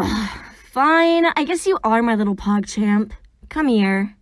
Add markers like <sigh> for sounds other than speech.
Ugh, <sighs> fine, I guess you are my little pog champ. Come here.